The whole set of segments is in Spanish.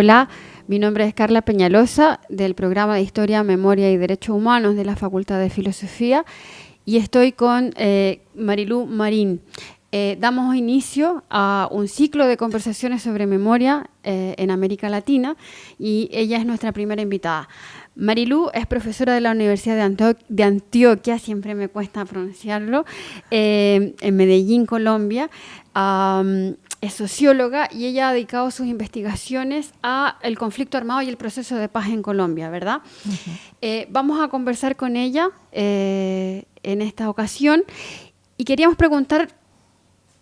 Hola, mi nombre es Carla Peñalosa del programa de Historia, Memoria y Derechos Humanos de la Facultad de Filosofía y estoy con eh, Marilú Marín. Eh, damos inicio a un ciclo de conversaciones sobre memoria eh, en América Latina y ella es nuestra primera invitada. Marilú es profesora de la Universidad de, Antioquia, siempre me cuesta pronunciarlo, en Medellín, Colombia es socióloga y ella ha dedicado sus investigaciones a el conflicto armado y el proceso de paz en Colombia, ¿verdad? Eh, vamos a conversar con ella eh, en esta ocasión y queríamos preguntar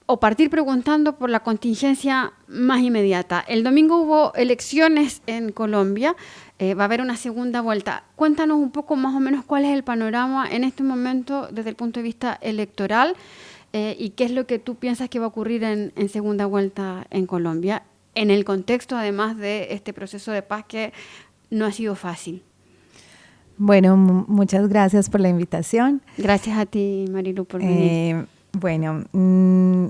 o partir preguntando por la contingencia más inmediata. El domingo hubo elecciones en Colombia, eh, va a haber una segunda vuelta. Cuéntanos un poco más o menos cuál es el panorama en este momento desde el punto de vista electoral. Eh, y qué es lo que tú piensas que va a ocurrir en, segunda vuelta en Colombia, en el contexto además de este proceso de paz que no ha sido fácil. Bueno, muchas gracias por la invitación. Gracias a ti, Marilu, por venir. Eh, bueno, mm,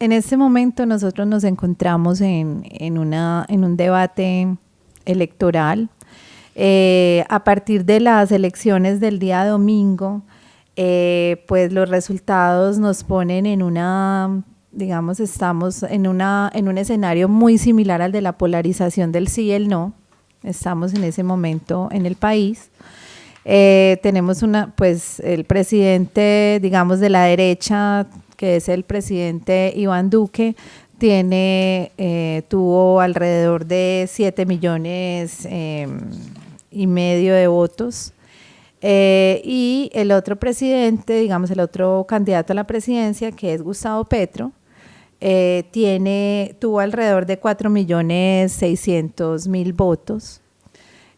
en este momento nosotros nos encontramos en, una, en un debate electoral. Eh, a partir de las elecciones del día domingo, eh, pues los resultados nos ponen en una, digamos, estamos en, una, en un escenario muy similar al de la polarización del sí y el no. Estamos en ese momento en el país. Eh, tenemos una, pues el presidente, digamos, de la derecha, que es el presidente Iván Duque, tiene, eh, tuvo alrededor de 7 millones em, y medio de votos. Eh, y el otro presidente, digamos, el otro candidato a la presidencia, que es Gustavo Petro, eh, tuvo alrededor de 4.600.000 votos.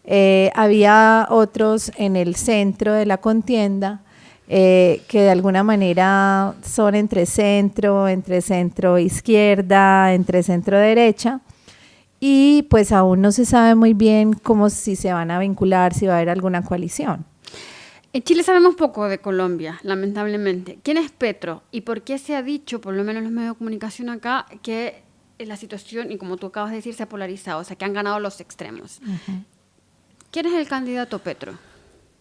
Eh, había otros en el centro de la contienda que de alguna manera son entre centro, entre centro izquierda, entre centro derecha y pues aún no se sabe muy bien cómo si se van a vincular, si va a haber alguna coalición. En Chile sabemos poco de Colombia, lamentablemente. ¿Quién es Petro y por qué se ha dicho, por lo menos en los medios de comunicación acá, que la situación, y como tú acabas de decir, se ha polarizado, o sea, que han ganado los extremos? ¿Quién es el candidato Petro?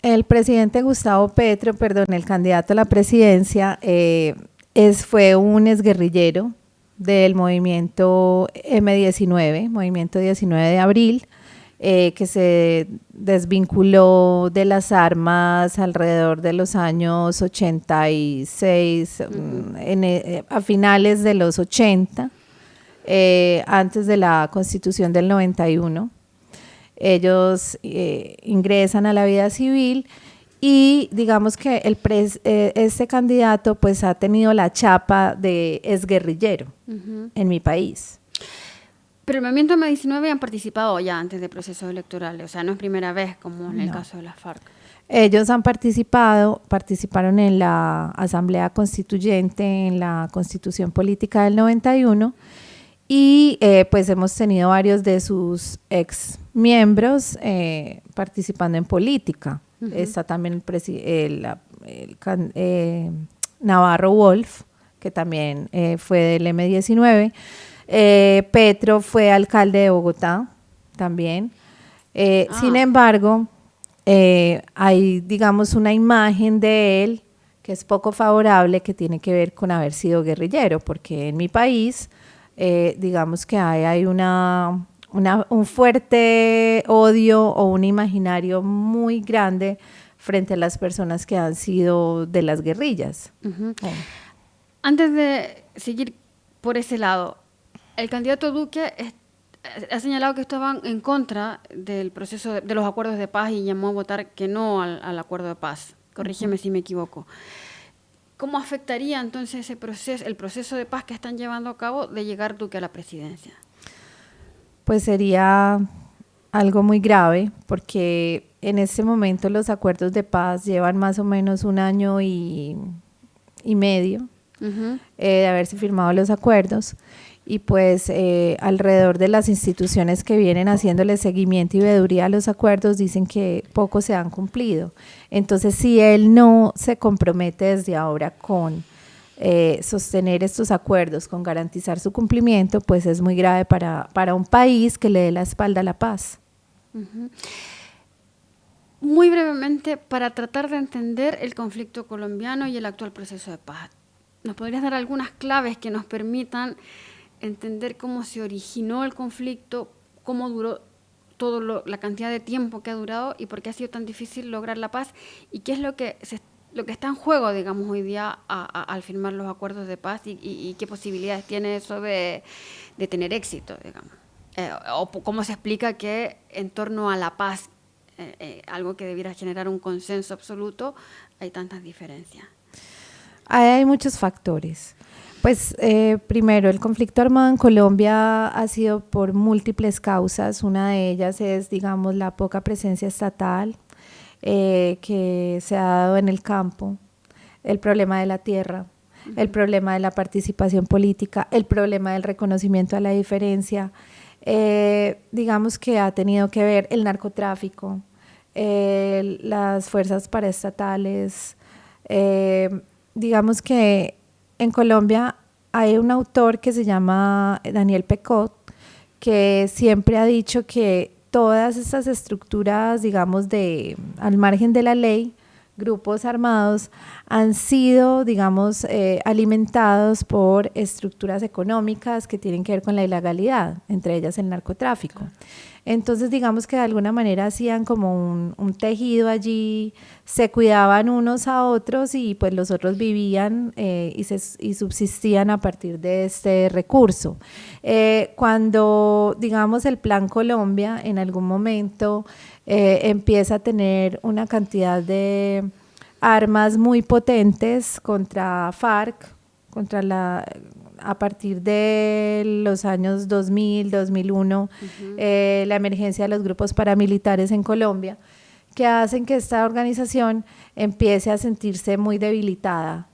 El presidente Gustavo Petro, perdón, el candidato a la presidencia, eh, es, fue un exguerrillero del movimiento M19, movimiento 19 de abril, eh, que se desvinculó de las armas alrededor de los años 86, mm, eh, a finales de los 80, eh, antes de la constitución del 91. Ellos ingresan a la vida civil y digamos que el este candidato pues ha tenido la chapa de exguerrillero en mi país. Pero el movimiento M19 han participado ya antes de procesos electorales, o sea, no es primera vez como en el caso de la FARC. Ellos han participado, participaron en la Asamblea Constituyente, en la Constitución Política del 91, y eh, pues hemos tenido varios de sus ex miembros eh, participando en política. Está también el, eh, Navarro Wolf, que también fue del M19. Eh, Petro fue alcalde de Bogotá también. Eh, ah. Sin embargo, eh, hay, digamos, una imagen de él que es poco favorable, que tiene que ver con haber sido guerrillero, porque en mi país, digamos que hay, hay una, un fuerte odio o un imaginario muy grande frente a las personas que han sido de las guerrillas. Antes de seguir por ese lado, el candidato Duque ha señalado que estaban en contra del proceso de, los acuerdos de paz y llamó a votar que no al, acuerdo de paz. Corrígeme si me equivoco. ¿Cómo afectaría entonces ese proceso, el proceso de paz que están llevando a cabo de llegar Duque a la presidencia? Pues sería algo muy grave porque en este momento los acuerdos de paz llevan más o menos un año y, medio eh, de haberse firmado los acuerdos y pues eh, alrededor de las instituciones que vienen haciéndole seguimiento y veeduría a los acuerdos dicen que pocos se han cumplido. Entonces, si él no se compromete desde ahora con eh, sostener estos acuerdos con garantizar su cumplimiento, pues es muy grave para, para un país que le dé la espalda a la paz. Muy brevemente, para tratar de entender el conflicto colombiano y el actual proceso de paz, ¿nos podrías dar algunas claves que nos permitan entender cómo se originó el conflicto, cómo duró toda la cantidad de tiempo que ha durado y por qué ha sido tan difícil lograr la paz y qué es lo que, lo que está en juego, digamos, hoy día al firmar los acuerdos de paz y, qué posibilidades tiene eso de, tener éxito, digamos. Eh, o cómo se explica que en torno a la paz, eh, eh, algo que debiera generar un consenso absoluto, hay tantas diferencias. Hay muchos factores. Pues eh, primero, el conflicto armado en Colombia ha sido por múltiples causas. Una de ellas es, digamos, la poca presencia estatal eh, que se ha dado en el campo, el problema de la tierra, el problema de la participación política, el problema del reconocimiento a la diferencia. Eh, digamos que ha tenido que ver el narcotráfico, las fuerzas paraestatales. digamos que en Colombia hay un autor que se llama Daniel Pecot, que siempre ha dicho que todas estas estructuras, digamos, de al margen de la ley, grupos armados, han sido, digamos, eh, alimentados por estructuras económicas que tienen que ver con la ilegalidad, entre ellas el narcotráfico. Entonces, digamos que de alguna manera hacían como un, tejido allí, se cuidaban unos a otros y pues los otros vivían eh, y, se, y, subsistían a partir de este recurso. Eh, cuando, digamos, el Plan Colombia en algún momento eh, empieza a tener una cantidad de armas muy potentes contra FARC, contra la a partir de los años 2000, 2001, eh, la emergencia de los grupos paramilitares en Colombia, que hacen que esta organización empiece a sentirse muy debilitada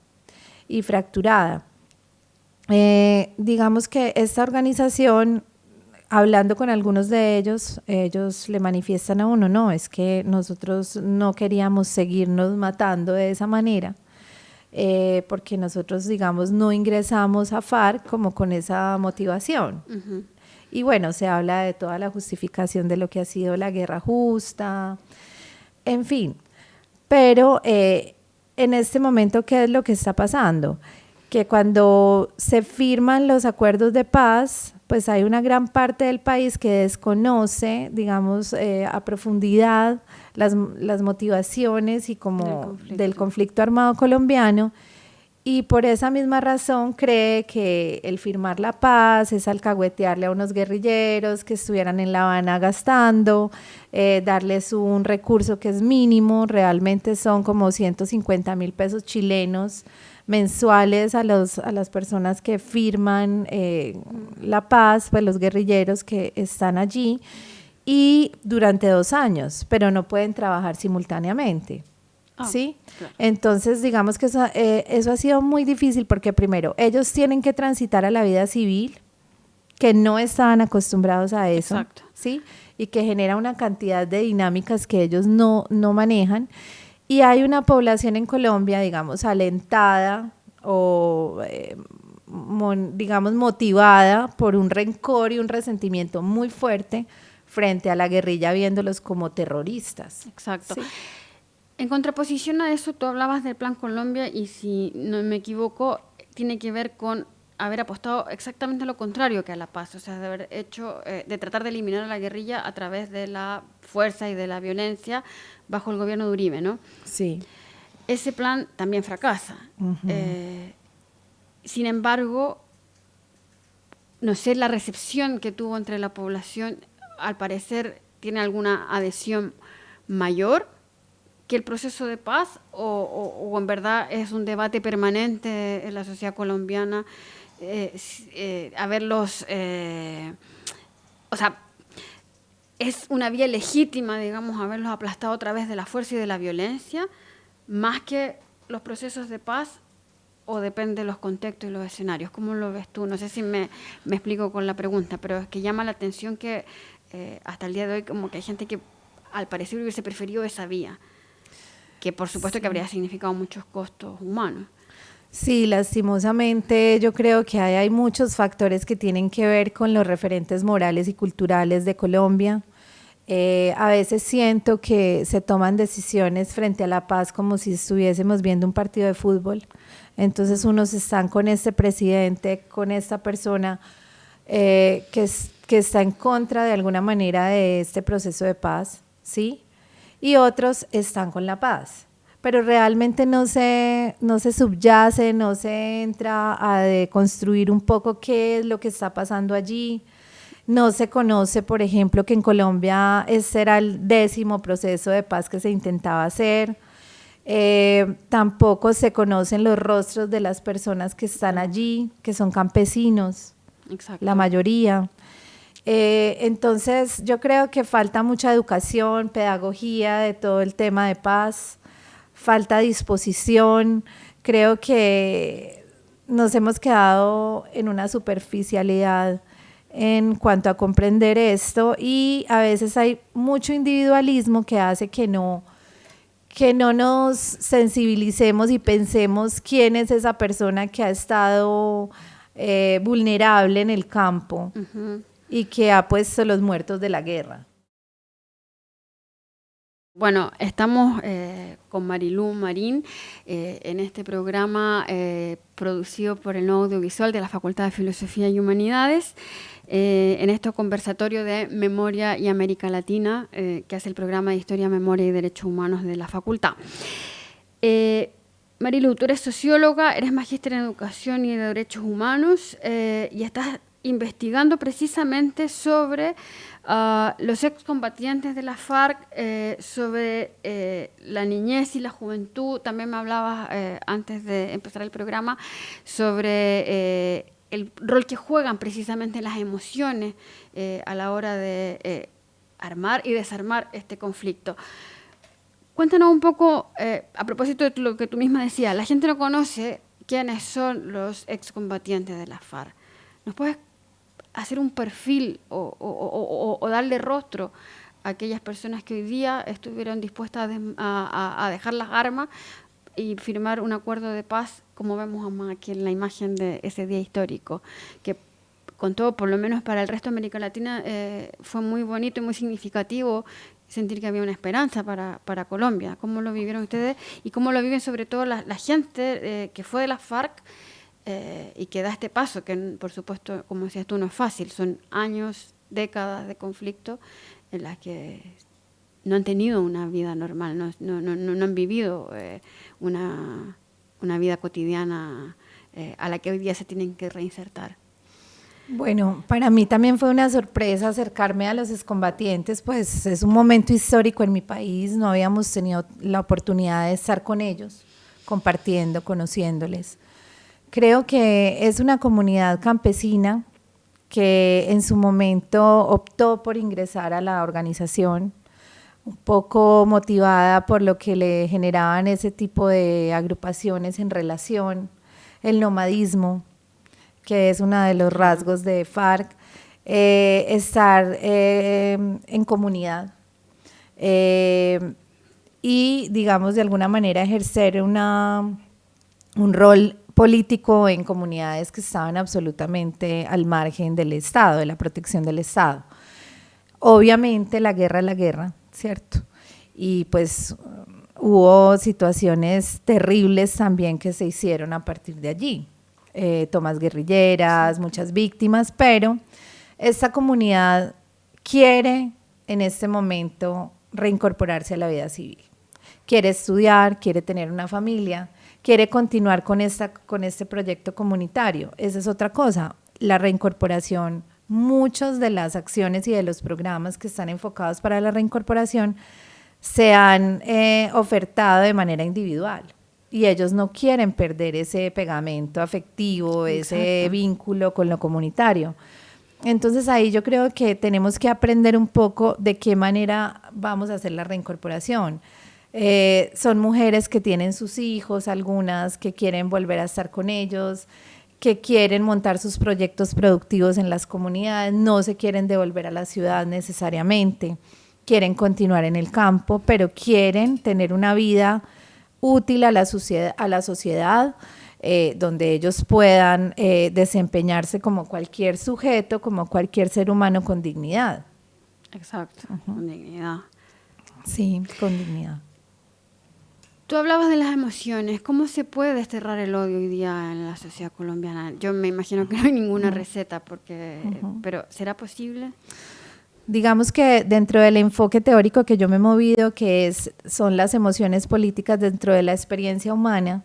y fracturada. Eh, digamos que esta organización, hablando con algunos de ellos, ellos le manifiestan a uno, no, es que nosotros no queríamos seguirnos matando de esa manera eh, porque nosotros, digamos, no ingresamos a FARC como con esa motivación. Y bueno, se habla de toda la justificación de lo que ha sido la guerra justa, en fin. Pero eh, en este momento, ¿qué es lo que está pasando? Que cuando se firman los acuerdos de paz, pues hay una gran parte del país que desconoce, digamos, eh, a profundidad las, las, motivaciones y como del conflicto. armado colombiano y por esa misma razón cree que el firmar la paz es alcahuetearle a unos guerrilleros que estuvieran en La Habana gastando, eh, darles un recurso que es mínimo, realmente son como 150 mil pesos chilenos mensuales a, los, a las personas que firman eh, la paz, pues los guerrilleros que están allí, y durante dos años, pero no pueden trabajar simultáneamente. Ah, ¿Sí? Entonces, digamos que eh, eso, ha sido muy difícil porque primero, ellos tienen que transitar a la vida civil, que no estaban acostumbrados a eso, ¿sí? Y que genera una cantidad de dinámicas que ellos no, no manejan. Y hay una población en Colombia, digamos, alentada o, eh, digamos, motivada por un rencor y un resentimiento muy fuerte frente a la guerrilla viéndolos como terroristas. Exacto. En contraposición a eso, tú hablabas del Plan Colombia y si no me equivoco, tiene que ver con haber apostado exactamente lo contrario que a la paz, o sea, de haber hecho, eh, de tratar de eliminar a la guerrilla a través de la fuerza y de la violencia bajo el gobierno de Uribe, ¿no? Sí. Ese plan también fracasa. Eh, sin embargo, no sé, la recepción que tuvo entre la población, al parecer, tiene alguna adhesión mayor que el proceso de paz o, en verdad es un debate permanente en la sociedad colombiana eh, eh, a verlos, eh, o sea, es una vía legítima, digamos, haberlos aplastado a través de la fuerza y de la violencia, más que los procesos de paz o depende de los contextos y los escenarios. ¿Cómo lo ves tú? No sé si me, me explico con la pregunta, pero es que llama la atención que hasta el día de hoy como que hay gente que al parecer hubiese preferido esa vía que por supuesto que habría significado muchos costos humanos. Sí, lastimosamente yo creo que hay, muchos factores que tienen que ver con los referentes morales y culturales de Colombia. Eh, a veces siento que se toman decisiones frente a la paz como si estuviésemos viendo un partido de fútbol. Entonces unos están con este presidente, con esta persona eh, que, que está en contra de alguna manera de este proceso de paz, ¿sí? Y otros están con la paz pero realmente no se, no se subyace, no se entra a construir un poco qué es lo que está pasando allí. No se conoce, por ejemplo, que en Colombia ese era el décimo proceso de paz que se intentaba hacer. Eh, tampoco se conocen los rostros de las personas que están allí, que son campesinos, la mayoría. Eh, entonces, yo creo que falta mucha educación, pedagogía de todo el tema de paz falta disposición, creo que nos hemos quedado en una superficialidad en cuanto a comprender esto y a veces hay mucho individualismo que hace que no que no nos sensibilicemos y pensemos quién es esa persona que ha estado eh, vulnerable en el campo y que ha puesto los muertos de la guerra. Bueno, estamos eh, con Marilú Marín eh, en este programa eh, producido por el Nuevo Audiovisual de la Facultad de Filosofía y Humanidades, en este conversatorio de Memoria y América Latina, que hace el programa de Historia, Memoria y Derechos Humanos de la Facultad. Marilu, tú eres socióloga, eres magíster en Educación y de Derechos Humanos y estás investigando precisamente sobre uh, los excombatientes de la FARC, eh, sobre eh, la niñez y la juventud. También me hablabas eh, antes de empezar el programa sobre el rol que juegan precisamente las emociones a la hora de armar y desarmar este conflicto. Cuéntanos un poco, a propósito de lo que tú misma decías, la gente no conoce quiénes son los excombatientes de la FARC. ¿Nos puedes hacer un perfil o, darle rostro a aquellas personas que hoy día estuvieron dispuestas a, dejar las armas y firmar un acuerdo de paz, como vemos aquí en la imagen de ese día histórico, que con todo, por lo menos para el resto de América Latina, eh, fue muy bonito y muy significativo sentir que había una esperanza para, Colombia. ¿Cómo lo vivieron ustedes y cómo lo viven sobre todo la, gente eh, que fue de la FARC? Eh, y que da este paso, que por supuesto, como decías tú, no es fácil, son años, décadas de conflicto en las que no han tenido una vida normal, no, no, no, no han vivido eh, una, una, vida cotidiana eh, a la que hoy día se tienen que reinsertar. Bueno, para mí también fue una sorpresa acercarme a los excombatientes, pues es un momento histórico en mi país, no habíamos tenido la oportunidad de estar con ellos, compartiendo, conociéndoles. Creo que es una comunidad campesina que en su momento optó por ingresar a la organización, un poco motivada por lo que le generaban ese tipo de agrupaciones en relación, el nomadismo, que es uno de los rasgos de FARC, eh, estar eh, en comunidad eh, y, digamos, de alguna manera ejercer una, un rol político en comunidades que estaban absolutamente al margen del Estado, de la protección del Estado. Obviamente la guerra es la guerra, ¿cierto? Y pues hubo situaciones terribles también que se hicieron a partir de allí. Eh, tomas guerrilleras, muchas víctimas, pero esta comunidad quiere en este momento reincorporarse a la vida civil. Quiere estudiar, quiere tener una familia, quiere continuar con, esta, con este proyecto comunitario. Esa es otra cosa, la reincorporación. Muchas de las acciones y de los programas que están enfocados para la reincorporación se han eh, ofertado de manera individual y ellos no quieren perder ese pegamento afectivo, ese vínculo con lo comunitario. Entonces ahí yo creo que tenemos que aprender un poco de qué manera vamos a hacer la reincorporación. Eh, son mujeres que tienen sus hijos, algunas que quieren volver a estar con ellos, que quieren montar sus proyectos productivos en las comunidades, no se quieren devolver a la ciudad necesariamente, quieren continuar en el campo, pero quieren tener una vida útil a la sociedad, a la sociedad eh, donde ellos puedan eh, desempeñarse como cualquier sujeto, como cualquier ser humano con dignidad. Exacto, con dignidad. Sí, con dignidad. Tú hablabas de las emociones. ¿Cómo se puede desterrar el odio hoy día en la sociedad colombiana? Yo me imagino que no hay ninguna receta, porque, pero ¿será posible? Digamos que dentro del enfoque teórico que yo me he movido, que es, son las emociones políticas dentro de la experiencia humana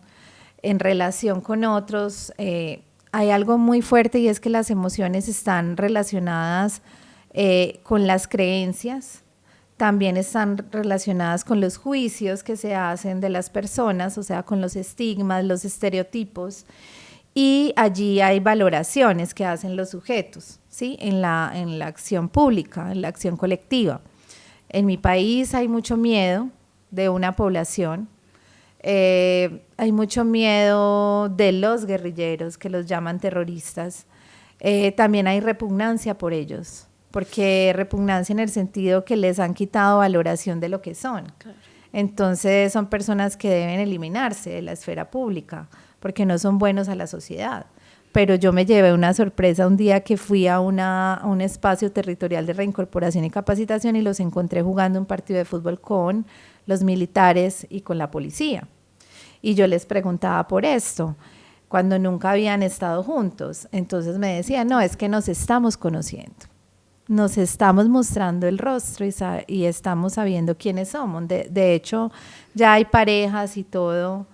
en relación con otros, eh, hay algo muy fuerte y es que las emociones están relacionadas eh, con las creencias, también están relacionadas con los juicios que se hacen de las personas, o sea, con los estigmas, los estereotipos, y allí hay valoraciones que hacen los sujetos, ¿sí? En la, en la acción pública, en la acción colectiva. En mi país hay mucho miedo de una población, eh, hay mucho miedo de los guerrilleros que los llaman terroristas, eh, también hay repugnancia por ellos, porque repugnancia en el sentido que les han quitado valoración de lo que son. Entonces son personas que deben eliminarse de la esfera pública porque no son buenos a la sociedad. Pero yo me llevé una sorpresa un día que fui a, una, a un espacio territorial de reincorporación y capacitación y los encontré jugando un partido de fútbol con los militares y con la policía. Y yo les preguntaba por esto cuando nunca habían estado juntos. Entonces me decían, no, es que nos estamos conociendo nos estamos mostrando el rostro y, estamos sabiendo quiénes somos. De, hecho, ya hay parejas y todo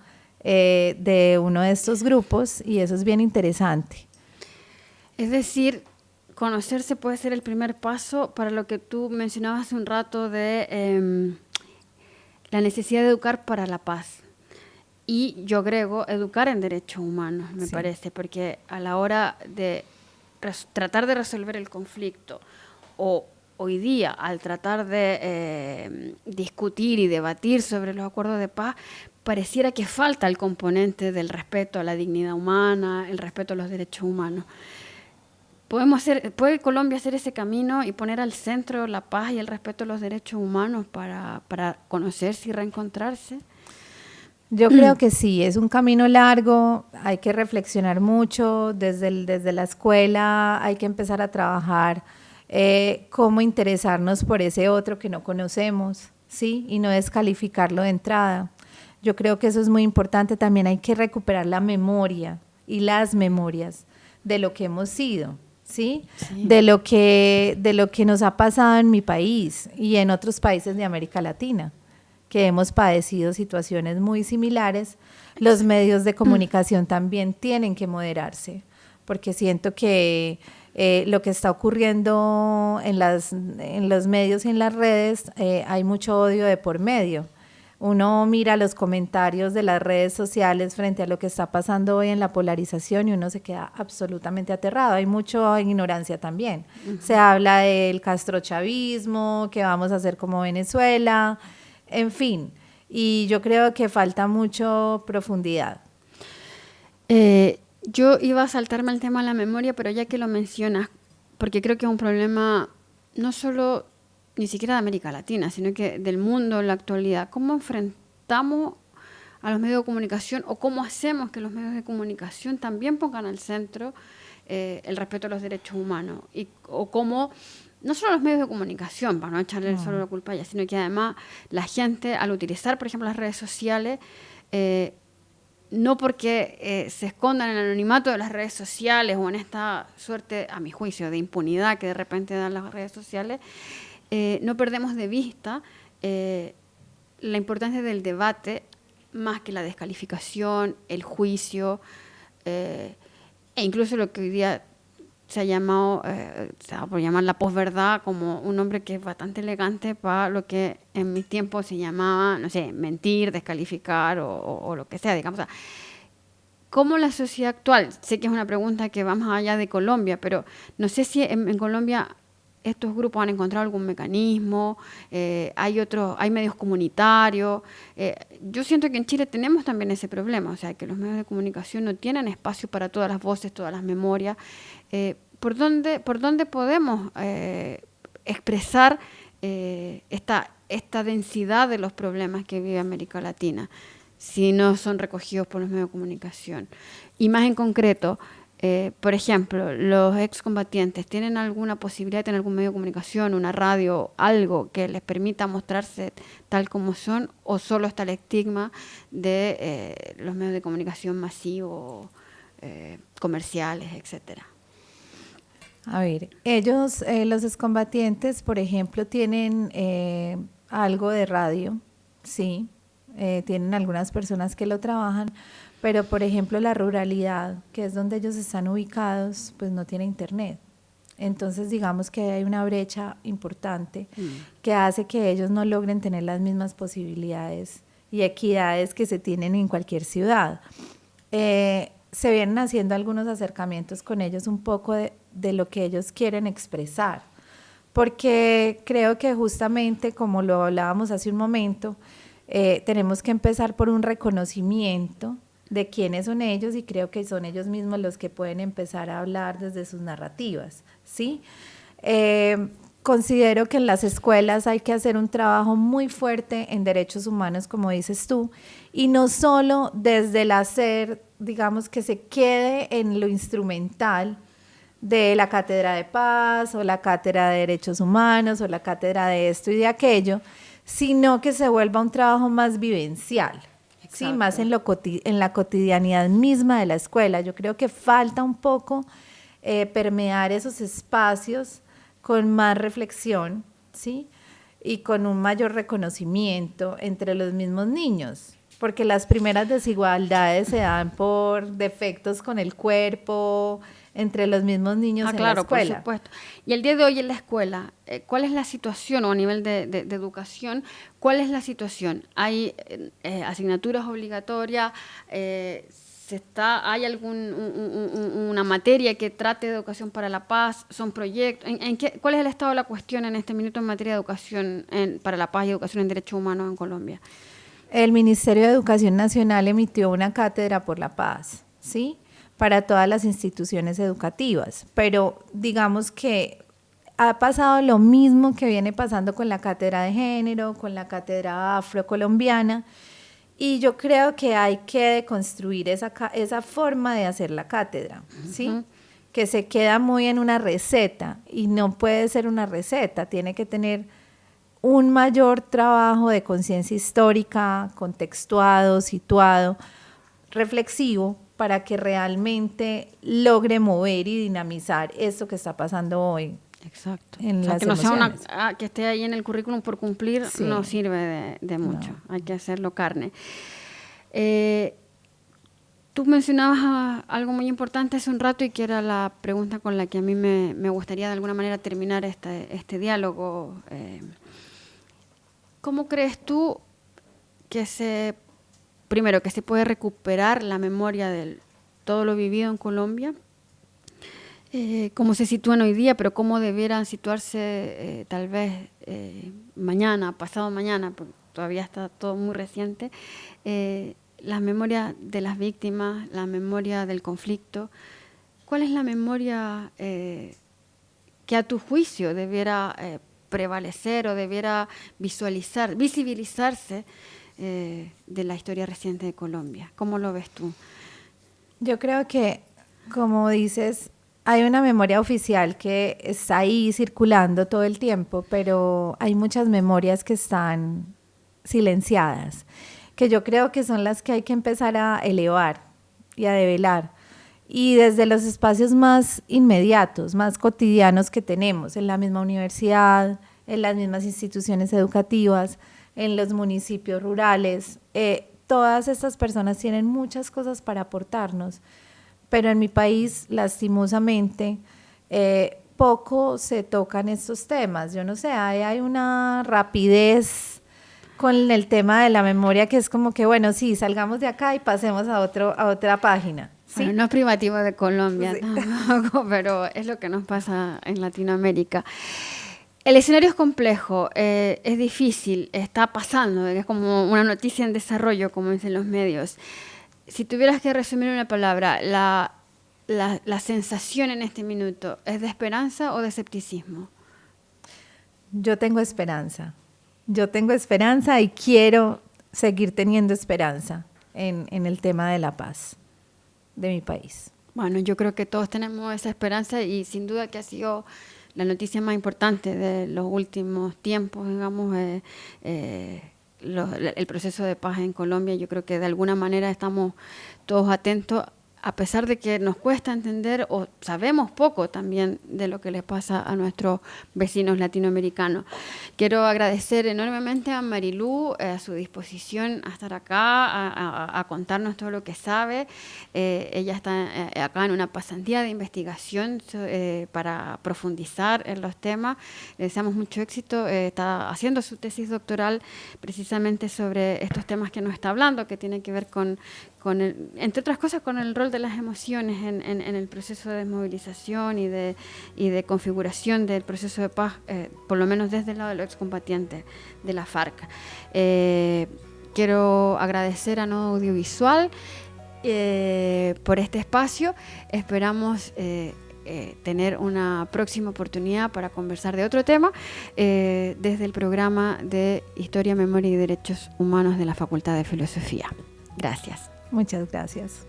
eh, de uno de estos grupos y eso es bien interesante. Es decir, conocerse puede ser el primer paso para lo que tú mencionabas hace un rato de em, la necesidad de educar para la paz. Y yo agrego educar en derechos humanos, me parece, porque a la hora de tratar de resolver el conflicto o hoy día al tratar de eh, discutir y debatir sobre los acuerdos de paz, pareciera que falta el componente del respeto a la dignidad humana, el respeto a los derechos humanos. ¿Podemos hacer, ¿Puede Colombia hacer ese camino y poner al centro la paz y el respeto a los derechos humanos para, para conocerse y reencontrarse? Yo creo que sí, es un camino largo, hay que reflexionar mucho desde, desde la escuela, hay que empezar a trabajar eh, cómo interesarnos por ese otro que no conocemos, ¿sí? Y no descalificarlo de entrada. Yo creo que eso es muy importante. También hay que recuperar la memoria y las memorias de lo que hemos sido, ¿sí? De, lo que, de lo que nos ha pasado en mi país y en otros países de América Latina, que hemos padecido situaciones muy similares. Los medios de comunicación también tienen que moderarse, porque siento que eh, lo que está ocurriendo en, las, en los medios y en las redes, eh, hay mucho odio de por medio. Uno mira los comentarios de las redes sociales frente a lo que está pasando hoy en la polarización y uno se queda absolutamente aterrado. Hay mucha ignorancia también. Se habla del castrochavismo, que vamos a hacer como Venezuela, en fin. Y yo creo que falta mucho profundidad. Eh, yo iba a saltarme al tema de la memoria, pero ya que lo mencionas, porque creo que es un problema no solo ni siquiera de América Latina, sino que del mundo en la actualidad. ¿Cómo enfrentamos a los medios de comunicación o cómo hacemos que los medios de comunicación también pongan al centro eh, el respeto a los derechos humanos? Y, o cómo, no solo los medios de comunicación, para no echarle solo la culpa a ella, sino que además la gente al utilizar, por ejemplo, las redes sociales, eh, no porque eh, se escondan en el anonimato de las redes sociales o en esta suerte, a mi juicio, de impunidad que de repente dan las redes sociales, eh, no perdemos de vista eh, la importancia del debate más que la descalificación, el juicio e incluso lo que hoy día se ha llamado, eh, se va por llamar la posverdad, como un nombre que es bastante elegante para lo que en mi tiempo se llamaba, no sé, mentir, descalificar o, lo que sea, digamos. ¿Cómo la sociedad actual, sé que es una pregunta que va más allá de Colombia, pero no sé si en, Colombia estos grupos han encontrado algún mecanismo, eh, hay otros, hay medios comunitarios. Eh, yo siento que en Chile tenemos también ese problema, o sea, que los medios de comunicación no tienen espacio para todas las voces, todas las memorias. Eh, ¿por, dónde, ¿por dónde podemos expresar esta, esta densidad de los problemas que vive América Latina? si no son recogidos por los medios de comunicación. Y más en concreto, eh, por ejemplo, los excombatientes tienen alguna posibilidad de tener algún medio de comunicación, una radio, algo que les permita mostrarse tal como son, o solo está el estigma de eh, los medios de comunicación masivos, eh, comerciales, etcétera. A ver, ellos, los excombatientes, por ejemplo, tienen algo de radio, sí, tienen algunas personas que lo trabajan, pero, por ejemplo, la ruralidad, que es donde ellos están ubicados, pues no tiene internet. Entonces, digamos que hay una brecha importante mm. que hace que ellos no logren tener las mismas posibilidades y equidades que se tienen en cualquier ciudad. Eh, se vienen haciendo algunos acercamientos con ellos un poco de, de, lo que ellos quieren expresar, porque creo que justamente, como lo hablábamos hace un momento, eh, tenemos que empezar por un reconocimiento de quiénes son ellos y creo que son ellos mismos los que pueden empezar a hablar desde sus narrativas, ¿sí? Eh, considero que en las escuelas hay que hacer un trabajo muy fuerte en derechos humanos, como dices tú, y no solo desde el hacer, digamos, que se quede en lo instrumental de la cátedra de paz o la cátedra de derechos humanos o la cátedra de esto y de aquello, sino que se vuelva un trabajo más vivencial. Sí, más en, lo en la cotidianidad misma de la escuela. Yo creo que falta un poco eh, permear esos espacios con más reflexión, ¿sí? Y con un mayor reconocimiento entre los mismos niños, porque las primeras desigualdades se dan por defectos con el cuerpo, entre los mismos niños ah, en claro, la escuela. Por supuesto. Y el día de hoy en la escuela, eh, ¿cuál es la situación o a nivel de, educación? ¿Cuál es la situación? ¿Hay eh, asignaturas obligatorias? Eh, ¿se está, ¿Hay algún, una materia que trate de educación para la paz? ¿Son proyectos? ¿En, qué, ¿Cuál es el estado de la cuestión en este minuto en materia de educación para la paz y educación en derechos humanos en Colombia? El Ministerio de Educación Nacional emitió una cátedra por la paz, ¿sí? Para todas las instituciones educativas, pero digamos que ha pasado lo mismo que viene pasando con la cátedra de género, con la cátedra afrocolombiana, y yo creo que hay que construir esa, esa forma de hacer la cátedra, ¿sí? Que se queda muy en una receta y no puede ser una receta, tiene que tener un mayor trabajo de conciencia histórica, contextuado, situado, reflexivo, para que realmente logre mover y dinamizar esto que está pasando hoy. Exacto. En que no sea una, ah, que esté ahí en el currículum por cumplir no sirve de, mucho. Hay que hacerlo carne. Eh, tú mencionabas algo muy importante hace un rato y que era la pregunta con la que a mí me, gustaría de alguna manera terminar este, este diálogo. Eh, ¿Cómo crees tú que se primero, que se puede recuperar la memoria de todo lo vivido en Colombia, eh, cómo se sitúan hoy día, pero cómo debieran situarse eh, tal vez eh, mañana, pasado mañana, porque todavía está todo muy reciente, la memoria de las víctimas, la memoria del conflicto. ¿Cuál es la memoria que a tu juicio debiera prevalecer o debiera visualizar, visibilizarse eh, de la historia reciente de Colombia. ¿Cómo lo ves tú? Yo creo que, como dices, hay una memoria oficial que está ahí circulando todo el tiempo, pero hay muchas memorias que están silenciadas, que yo creo que son las que hay que empezar a elevar y a develar. Y desde los espacios más inmediatos, más cotidianos que tenemos, en la misma universidad, en las mismas instituciones educativas, en los municipios rurales. Eh, todas estas personas tienen muchas cosas para aportarnos, pero en mi país, lastimosamente, eh, poco se tocan estos temas. Yo no sé, hay, una rapidez con el tema de la memoria que es como que, bueno, sí, salgamos de acá y pasemos a, otro, a otra página. ¿sí? no es privativo de Colombia pero es lo que nos pasa en Latinoamérica. El escenario es complejo, eh, es difícil, está pasando, es como una noticia en desarrollo, como dicen los medios. Si tuvieras que resumir una palabra, la, la, sensación en este minuto, ¿es de esperanza o de escepticismo? Yo tengo esperanza. Yo tengo esperanza y quiero seguir teniendo esperanza. en, en el tema de la paz de mi país. Bueno, yo creo que todos tenemos esa esperanza y sin duda que ha sido la noticia más importante de los últimos tiempos, digamos, eh, eh, el proceso de paz en Colombia. Yo creo que de alguna manera estamos todos atentos a pesar de que nos cuesta entender o sabemos poco también de lo que les pasa a nuestros vecinos latinoamericanos. Quiero agradecer enormemente a Marilú, eh, a su disposición a estar acá, a, contarnos todo lo que sabe. Eh, ella está eh, acá en una pasantía de investigación para profundizar en los temas. Le deseamos mucho éxito. está haciendo su tesis doctoral precisamente sobre estos temas que nos está hablando, que tienen que ver con con entre otras cosas, con el rol de las emociones en, el proceso de desmovilización y de, y de configuración del proceso de paz, eh, por lo menos desde el lado de los excombatientes de la FARC. Eh, quiero agradecer a Nodo Audiovisual eh, por este espacio. Esperamos tener una próxima oportunidad para conversar de otro tema desde el programa de Historia, Memoria y Derechos Humanos de la Facultad de Filosofía. Gracias. Muchas gracias.